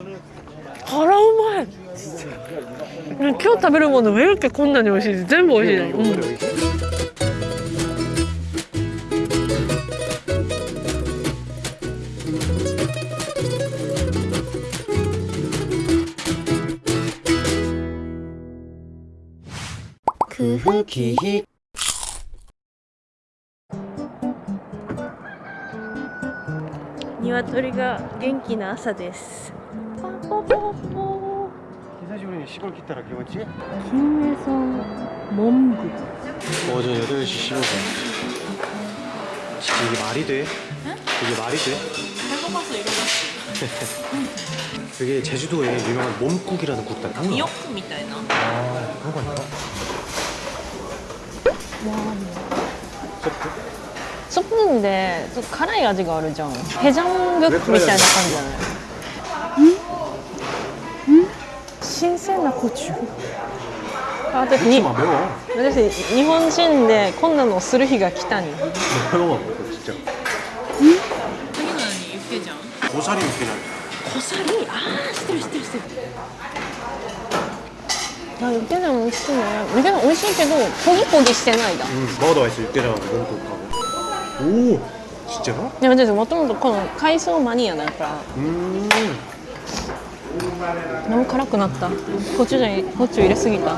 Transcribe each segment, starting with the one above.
辛うまい。今日食べるものウェルケこんなに美味しいです全部美味しい。ね、うん。空気鶏が元気な朝です パパパパ久しぶりに絞り切ったら気持ちいい金名山門部 오전 8시 15분 진짜 이게 말이 돼? 이게 말이 돼? 배고파서 일어났어 그게 제주도에 유명한 몸국이라는 국다 아, 미역국 みたいな 그런 거 아닌가? 소프? スプーンでちょっと辛い味があるじゃんヘジャングックみたいな感じじゃない 新鮮なコチュ私に私日本人でこんなのをする日が来た にコシリンないコリ。ンああ知ってる知ってる知ってる。あ、ユケン美味しいね。ユケン美味しいけどポギポギしてないだ。うんユおおちっちゃなでももともとこの海藻マニアだから。うん。 너무辛くなったコチュジャンコチュ入れすぎた 어,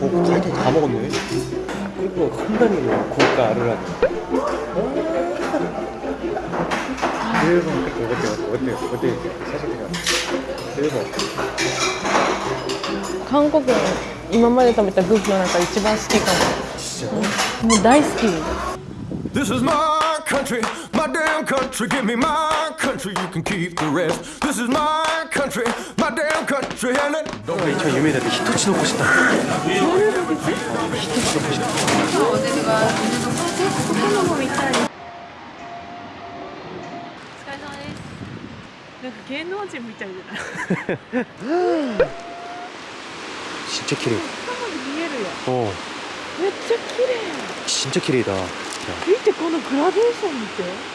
갈통 다 먹었네 그리고 칸다니 고가 아르라니 대박 어때 어때 어때 어때 사실이가 대박 韓国の今まで食べたグーフの中で一番好きか 진짜 ももう大好き This is my country, my damn country, give me my country, you can keep the rest. This is my country, my damn country, and it. ント。っちゃ綺麗。めっちゃ。綺麗だ。見てこのグラデーション見て。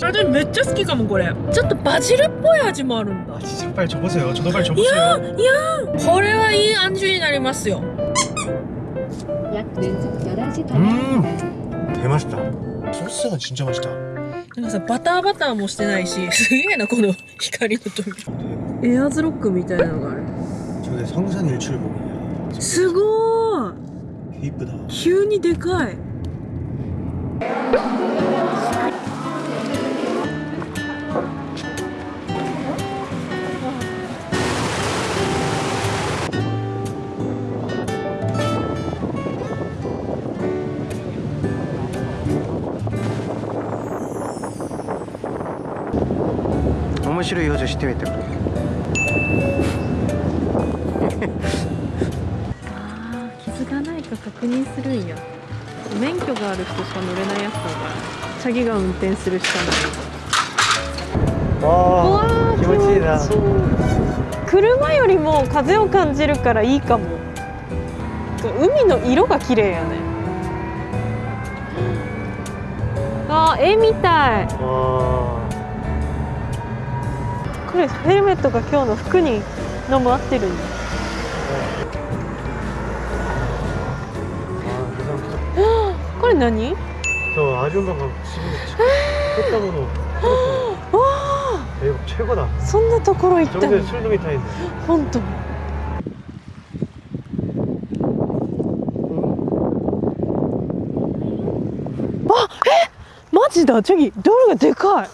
まい私めっちゃ好きかもこれちょっとバジルっぽい味もあるんだ 아 진짜 빨리 줘보세요 저도 빨리 いや 줘보세요 いやこれはいい安住になりますよ 약 왼쪽 11시 방향입니다. 음 대맛있다 소스가 진짜 맛있다 なんかさバターバターもしてないしすげえなこの光の扉エアーズロックみたいなのがある 저게 성산 일출봉이야 すごーい 개 이쁘다 急にでかい 面白い表情してみてあー傷がないか確認するんや。免許がある人しか乗れないやつだからチャギが運転するしかない。わわー気持ちいいな。車よりも風を感じるからいいかも。海の色が綺麗やね。あー絵みたいこれヘルメットが今日の服にのも合ってるんだ。これ何？そう作ったもの。わそんなところ行ったの？マジだ。チェギドルがでかい。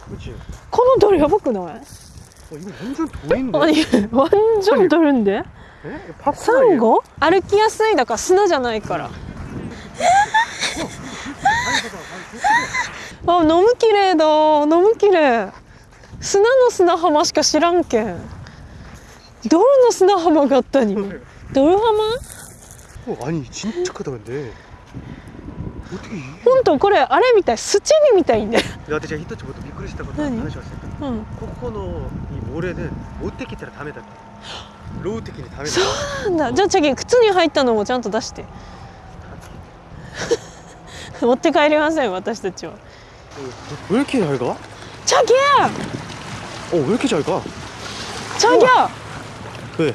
このドルやばくない？ 이거 완전 돌인데? あいワンジョンドルんで 에? 팝콘 サンゴ歩きやすいだから砂じゃないからあ飲む綺麗だ飲む綺麗砂の砂浜しか知らんけんドルの砂浜があったにドル浜 어, 아니 진짜 크다 근데 어떻게 이 本当これあれみたいスチームみたいんだよ 나한테 제가 히터치부터 미끄러지다 것도 아니. 하나씩 왔으니까 うん 코코노 이 모래는 못테키테라 다메다 로우 테키니 다메다 なんだじゃあ次靴に入ったのもちゃんと出して持って帰りません私たちは 왜 이렇게 잘 가? 자기야 어 왜 이렇게 잘 가? 자기야 왜?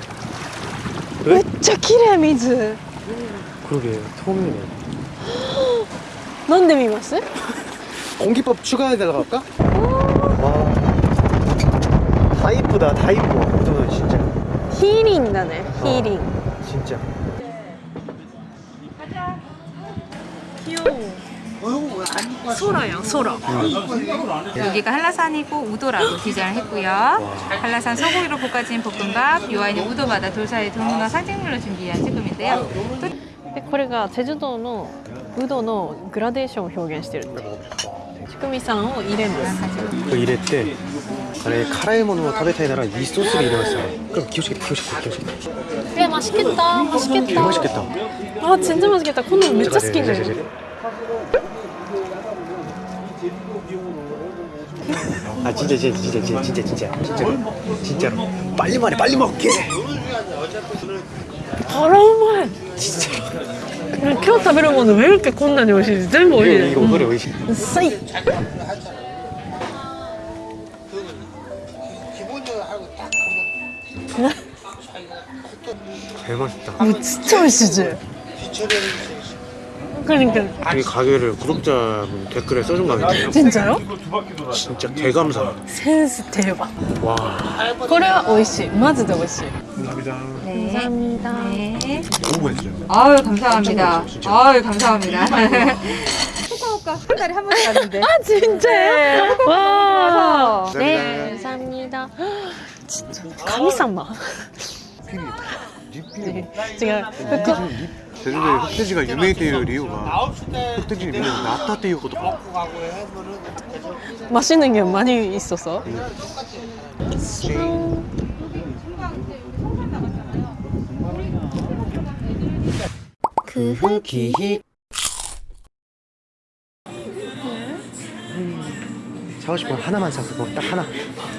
めっちゃ綺麗水 그러게 처음이네 飲んでみます 공기법 추가해달라고 할까? 다 이쁘다 다 이뻐. 그동은 진짜. 힐링 나네 어, 힐링. 어, 진짜. 가자 귀여워. 소라요 소라. 여기가 한라산이고 우도라고 디자인을 했고요. 한라산 소고기로 볶아진 볶음밥 요아이는 우도마다 돌사의 동문화 상징물로 준비한 지금인데요. これが제주도のウドのグラデーションを表現してるってちくみさんを入れます入れて 대 아니 카라이 모노 타베타이 나라 이 소스를 이래봤어 그럼 기호시겠다 기호시겠다 기호시겠다 え맛있겠다맛있겠다 이거 맛있겠다 아 진짜 맛있겠다このめっちゃ好き 제가 な 제가 の 아 진짜 진짜 진짜 진짜 진짜 진짜 진짜로 진짜로 빨리 말해 빨리 먹게 あらうまい今日食べるものメルケこんなに美味しいです全部美味しい 이거 です 이거 오늘의 의식 うんさい 개 맛있다. 아, 이거 진짜 맛있지? 그러니까. 이 가게를 구독자분 댓글에 써준 가게인데 진짜요? 진짜 개감사. 센스 대박. 와. 코레아 오이시 마즈데 오이시 감사합니다. 네. 감사합니다. 네. 너무 맛있어요. 아유 감사합니다. 아유 감사합니다. 후쿠오카 한 달에 한 번씩 갔는데. 아 진짜요? 네. 와네 감사합니다. 네, 진짜 감사합니다 진짜 감사마 네, 제가 제주도에 흑돼지가 유명했던 이유가 흑돼지 유명 나타 때 이유거든. 맛있는 게 많이 있어서. 그 흔기히. 사고 싶은 거 하나만 사 그거 딱 하나.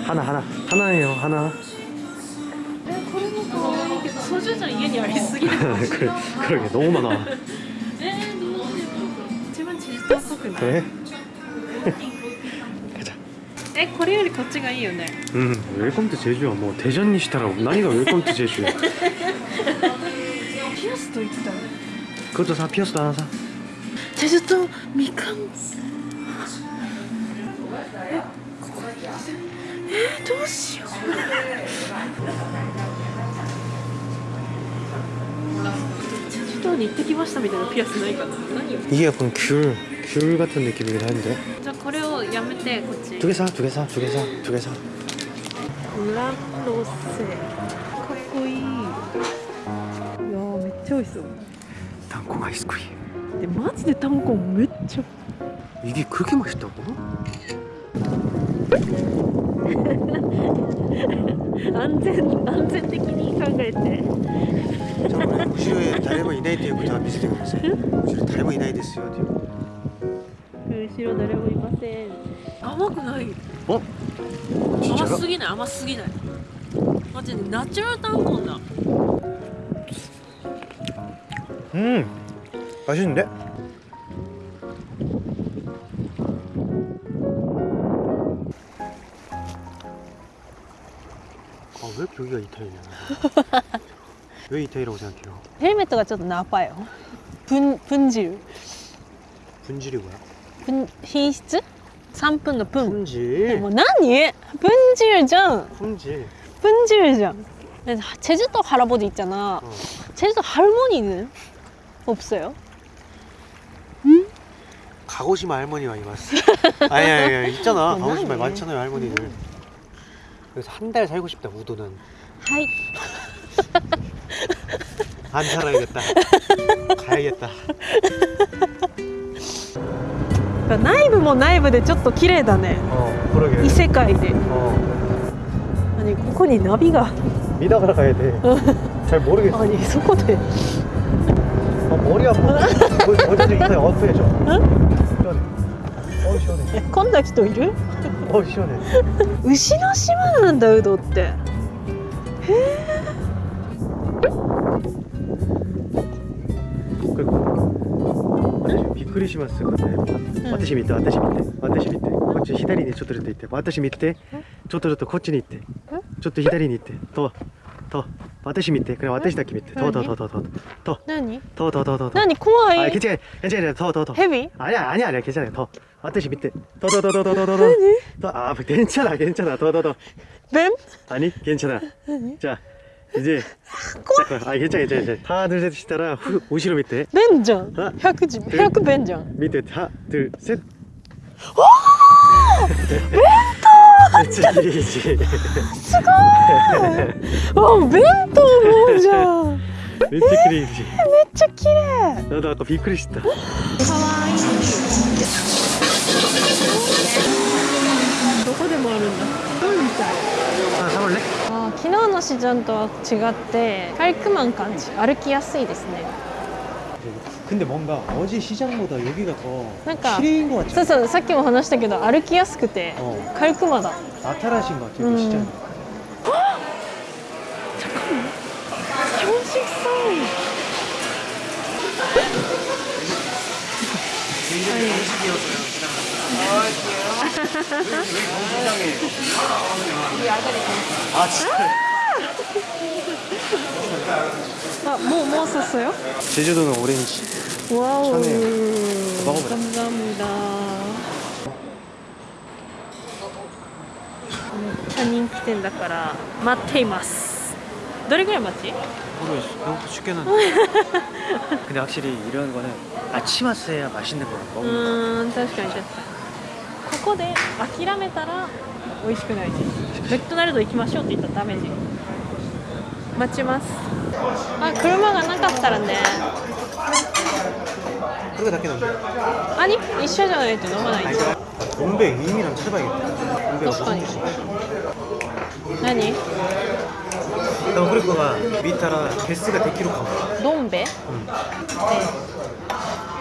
하나 하나. 하나예요 하나 소주잔 이게ありすぎる 그래 그러게 너무 많아 一番チーズトっぽくない 그래 가자 えこれよりこっちがいいよね 음 웰컴 투 제주야 뭐 대전 니시타라고何が 웰컴 투 제주야 ピアスと言ってたの 그것도 사 피어스도 하나 사 チェジュ島みかんえここえどうしよう チェジュ島に行ってきましたみたいなピアスないかな何よ 이게 약간 귤, 귤 같은 느낌이긴 한데 じゃあこれをやめてこっち 두 개 사, 두 개 사, 두 개 사, 두 개 사. ラロセかっこいいいやーめっちゃ美味しそう 땅콩 아이스크림. でマジでタンコンめっちゃ 이게 그렇게 맛있다고? 安全安全的に考えて、後ろへ誰もいないということは見せてください。後ろ誰もいないですよという後ろ誰もいません。甘くない。お甘すぎない甘すぎない。マジでナチュラルタンコンだ。うん。美味しいんで。 여기가 이태리예요 왜 이태리라고 생각해요? 헬멧도가 좀 나빠요 분, 분질 분질이 뭐야? 분, 흰質? 3분의 분 분질 뭐 나니? 분질이잖 분질 분질이잖 네, 제주도 할아버지 있잖아 어. 제주도 할머니는 없어요? 응? 가고시마 할머니가 이봤어 아니 아니, 아니 있잖아 어, 가고시마 많잖아요 할머니들 음. 그래서 한 달 살고 싶다 우도는. 하이. 안 살아야겠다. 가야겠다. 内部も内部でちょっと綺麗だね。 어 그러게. 異世界で。 어 何ここにナビが。 미다가라 가야 돼. 잘 모르겠어. 아니 そこで。 머리 아파 어, 어제 이사에 어프해줘 시원해 어 시원해 こんな人いる お一です牛の島なんだウドって。へえ。びっくりしますよ、ね、うん、私見て私見て。私見て。こっち左にちょっとずつ行って。私見て。ちょっとずつこっちに行って。ちょっと左に行って。とと。私見て。これ私だけ見て。ととととと。と。何？ととととと。何？怖い。あ、けちゃいととと。ヘビあれあれあれけちゃい。と。 아저씨 밑에. 더 더 더 더 더 더더. 아니. 아 괜찮아 괜찮아. 더 더 더. 뱀? 아니 괜찮아. 아니. 자 이제 아, 아 괜찮아 괜찮아 괜찮아. 하나 둘셋 시다라 오시로 밑에. 뱀정. 혁지 혁 뱀정. 밑에 하나 둘셋. 오! 뱀토! 이지 수고! 와 뱀토 뭐죠? めっちゃ綺麗めっちゃ綺麗なんだなんかびっくりしたかわいいどこでもあるんだうんみたい 하나 사볼래? あー昨日のシジャンとは違ってカイクマン感じ歩きやすいですね 근데 뭔가 어제 시장보다 여기가 더 なんか 실내인 것 같지? そうそうさっきも話したけど歩きやすくて 어. カイクマだ 나타나신 것 같아, 음. 여기 시장. 아, 진짜.あもうもう샀어요? 제주도는 오렌지. 와우 천혜요. 먹어보자. 감사합니다 めっちゃ人気店だから待っていますどれぐらい待ち 모르겠어. 너무 쉽게는. 근데 확실히 이런 거는 아침 왔어야 맛있는 거 う 먹는 거. ーん確かに確かに ここで諦めたら美味しくないですメクドナルド行きましょうって言ったらダメじ待ちますあ車がなかったらね 그거 다 깨는데. あに一緒じゃないと飲まない 아니, 동백 이미랑 찾아봐야겠다. 동백確かに 무슨 뜻이야? 何 너 그리고가 밑따라 개스가 100kg 가. どんべ、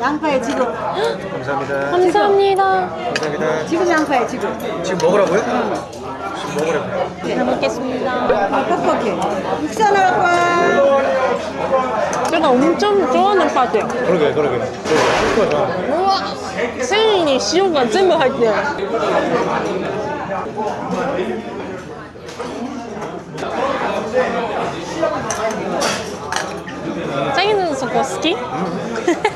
양파에 지금. 감사합니다. 감사합니다. 감사합니다. 지금 양파에 지금. 지금 먹으라고요? 지금 먹으라고요. 네. 잘 먹겠습니다. 아, 떡볶이. 육수 하나 제가 엄청 좋아하는 파트요. 그러게, 그러게. 그러게. 그러게. 우와. 생이 시우가 전부 할게요. 짜이는 저거 스키?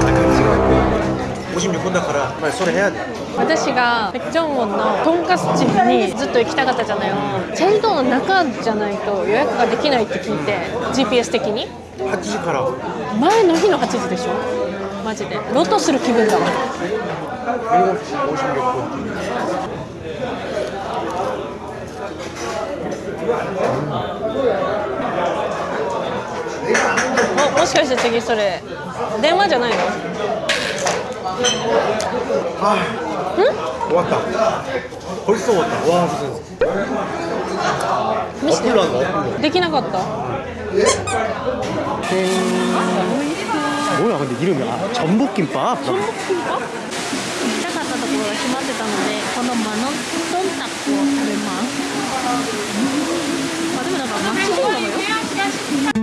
ご趣だから、まあ、それ部屋で。私がジョンウォンのとんかつムにずっと行きたかったじゃない。チェンドの中じゃないと予約ができないって聞いて GPS 的に。8時から。前の日の8時でしょ。マジで。ロトする気分だわ。もしかして次それ電話じゃないの？ 아. 응? 왔다. 벌써 왔다. 와, 무슨. 어플로 한다, 어플로. 느끼나 같다. 뭐야, 근데 이름이 아, 전복김밥? 전복김밥? 이따 갔다 보러 심한테 갔는데, 저는 만 원, 돈 닦고, 얼마. 받으면 막 치는 거예요?